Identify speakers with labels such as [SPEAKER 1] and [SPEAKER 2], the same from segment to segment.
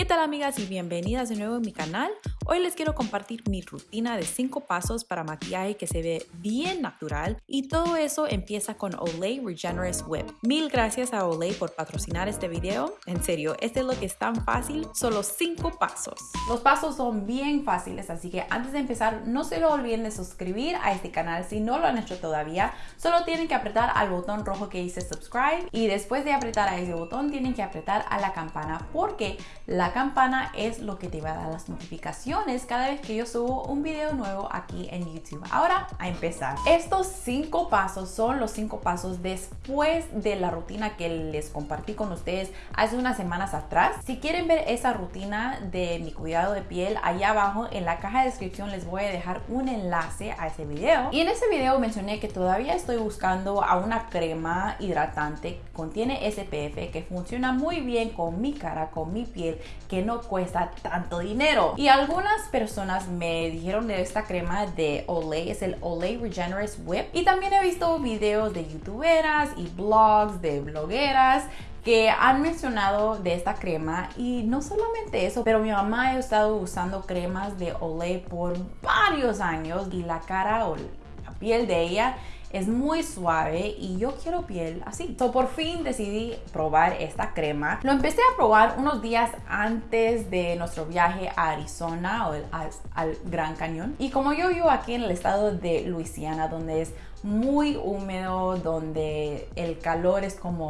[SPEAKER 1] ¿Qué tal amigas y bienvenidas de nuevo a mi canal? Hoy les quiero compartir mi rutina de 5 pasos para maquillaje que se ve bien natural y todo eso empieza con Olay Regenerous Whip. Mil gracias a Olay por patrocinar este video. En serio, este es lo que es tan fácil, solo 5 pasos. Los pasos son bien fáciles, así que antes de empezar no se lo olviden de suscribir a este canal si no lo han hecho todavía. Solo tienen que apretar al botón rojo que dice subscribe y después de apretar a ese botón tienen que apretar a la campana porque la campana es lo que te va a dar las notificaciones cada vez que yo subo un video nuevo aquí en YouTube. Ahora a empezar. Estos cinco pasos son los cinco pasos después de la rutina que les compartí con ustedes hace unas semanas atrás. Si quieren ver esa rutina de mi cuidado de piel, allá abajo en la caja de descripción les voy a dejar un enlace a ese video. Y en ese video mencioné que todavía estoy buscando a una crema hidratante contiene SPF que funciona muy bien con mi cara, con mi piel que no cuesta tanto dinero. Y algunas personas me dijeron de esta crema de Olay, es el Olay Regenerous Whip. Y también he visto videos de youtuberas y blogs de blogueras que han mencionado de esta crema y no solamente eso, pero mi mamá ha estado usando cremas de Olay por varios años y la cara piel de ella es muy suave y yo quiero piel así. So, por fin decidí probar esta crema. Lo empecé a probar unos días antes de nuestro viaje a Arizona o al, al Gran Cañón. Y como yo vivo aquí en el estado de Luisiana, donde es muy húmedo, donde el calor es como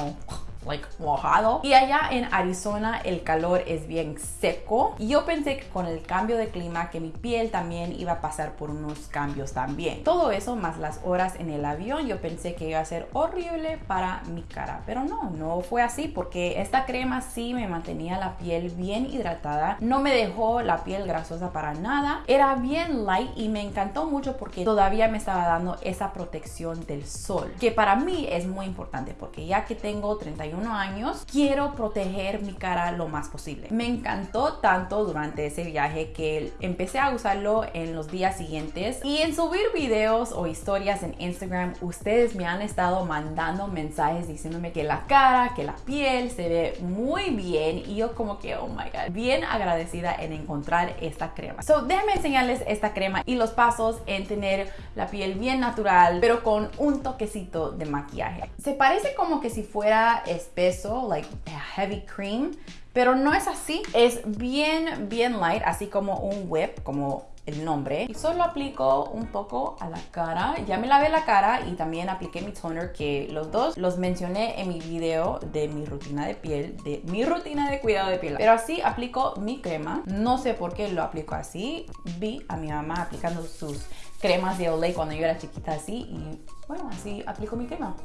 [SPEAKER 1] like mojado. Y allá en Arizona el calor es bien seco. Y yo pensé que con el cambio de clima que mi piel también iba a pasar por unos cambios también. Todo eso más las horas en el avión, yo pensé que iba a ser horrible para mi cara. Pero no, no fue así porque esta crema sí me mantenía la piel bien hidratada. No me dejó la piel grasosa para nada. Era bien light y me encantó mucho porque todavía me estaba dando esa protección del sol. Que para mí es muy importante porque ya que tengo 31 años, quiero proteger mi cara lo más posible. Me encantó tanto durante ese viaje que empecé a usarlo en los días siguientes y en subir videos o historias en Instagram, ustedes me han estado mandando mensajes diciéndome que la cara, que la piel se ve muy bien y yo como que, oh my god, bien agradecida en encontrar esta crema. So, déjenme enseñarles esta crema y los pasos en tener la piel bien natural, pero con un toquecito de maquillaje. Se parece como que si fuera espeso, like heavy cream, pero no es así. Es bien, bien light, así como un whip, como el nombre. Y solo aplico un poco a la cara. Ya me lavé la cara y también apliqué mi toner, que los dos los mencioné en mi video de mi rutina de piel, de mi rutina de cuidado de piel. Pero así aplico mi crema. No sé por qué lo aplico así. Vi a mi mamá aplicando sus cremas de Olay cuando yo era chiquita así y bueno, así aplico mi crema.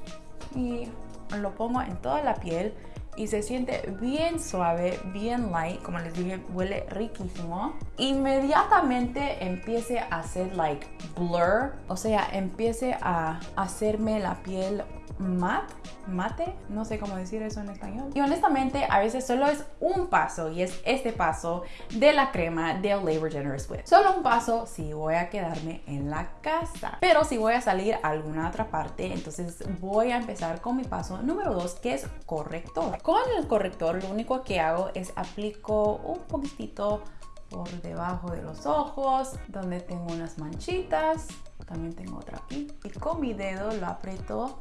[SPEAKER 1] Y lo pongo en toda la piel y se siente bien suave, bien light, como les dije, huele riquísimo. Inmediatamente empiece a hacer like blur, o sea, empiece a hacerme la piel matte, mate, no sé cómo decir eso en español. Y honestamente, a veces solo es un paso y es este paso de la crema de Labor Generous Whip. Solo un paso si voy a quedarme en la casa. Pero si voy a salir a alguna otra parte, entonces voy a empezar con mi paso número 2, que es corrector. Con el corrector lo único que hago es aplico un poquitito por debajo de los ojos, donde tengo unas manchitas. También tengo otra aquí. Y con mi dedo lo aprieto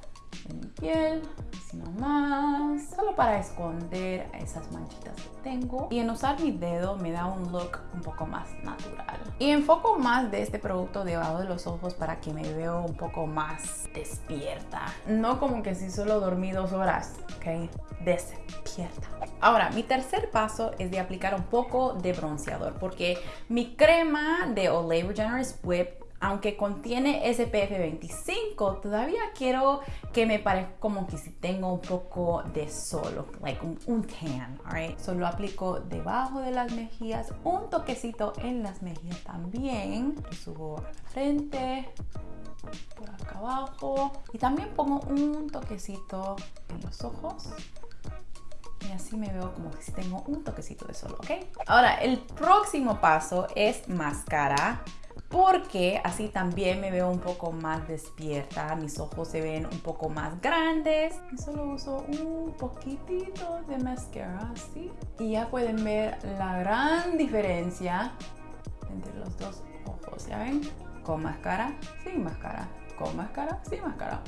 [SPEAKER 1] en mi piel, así nomás, solo para esconder esas manchitas que tengo. Y en usar mi dedo me da un look un poco más natural. Y enfoco más de este producto debajo de los ojos para que me veo un poco más despierta. No como que si solo dormí dos horas, ¿ok? Despierta. Ahora, mi tercer paso es de aplicar un poco de bronceador porque mi crema de Olay Regenerous Whip aunque contiene SPF 25, todavía quiero que me parezca como que si tengo un poco de sol, like un, un tan, alright? Solo aplico debajo de las mejillas, un toquecito en las mejillas también. subo a la frente, por acá abajo. Y también pongo un toquecito en los ojos y así me veo como que si tengo un toquecito de sol, ¿ok? Ahora, el próximo paso es máscara porque así también me veo un poco más despierta, mis ojos se ven un poco más grandes. Y solo uso un poquitito de mascara así y ya pueden ver la gran diferencia entre los dos ojos, ¿ya ven? Con máscara, sin máscara, con máscara, sin máscara.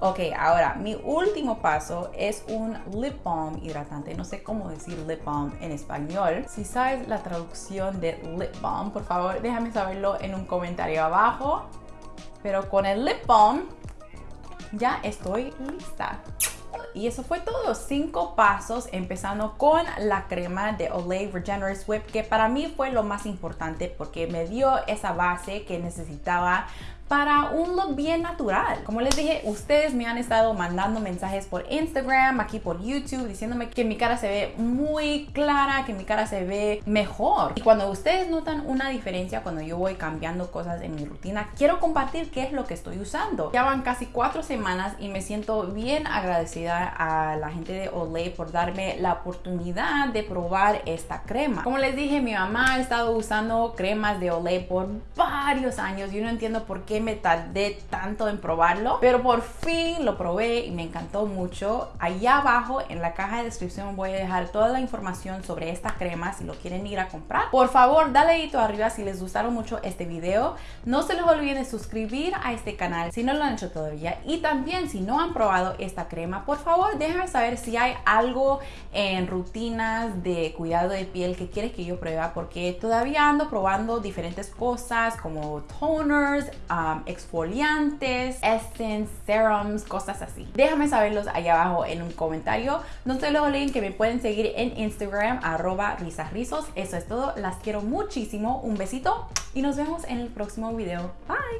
[SPEAKER 1] Ok, ahora mi último paso es un lip balm hidratante. No sé cómo decir lip balm en español. Si sabes la traducción de lip balm, por favor déjame saberlo en un comentario abajo. Pero con el lip balm ya estoy lista. Y eso fue todo, cinco pasos empezando con la crema de Olay Regenerous Whip que para mí fue lo más importante porque me dio esa base que necesitaba para un look bien natural. Como les dije, ustedes me han estado mandando mensajes por Instagram, aquí por YouTube, diciéndome que mi cara se ve muy clara, que mi cara se ve mejor. Y cuando ustedes notan una diferencia cuando yo voy cambiando cosas en mi rutina, quiero compartir qué es lo que estoy usando. Ya van casi cuatro semanas y me siento bien agradecida a la gente de Olay por darme la oportunidad de probar esta crema. Como les dije, mi mamá ha estado usando cremas de Olay por varios años. Yo no entiendo por qué me tardé tanto en probarlo, pero por fin lo probé y me encantó mucho. Allá abajo en la caja de descripción voy a dejar toda la información sobre esta crema si lo quieren ir a comprar. Por favor, dale dedito arriba si les gustaron mucho este video. No se les olviden de suscribir a este canal si no lo han hecho todavía. Y también si no han probado esta crema, por favor déjenme saber si hay algo en rutinas de cuidado de piel que quieres que yo pruebe porque todavía ando probando diferentes cosas como toners, um, Um, exfoliantes, essence, serums, cosas así. Déjame saberlos ahí abajo en un comentario. No se lo olviden que me pueden seguir en Instagram, arroba risasrizos. Eso es todo. Las quiero muchísimo. Un besito y nos vemos en el próximo video. Bye.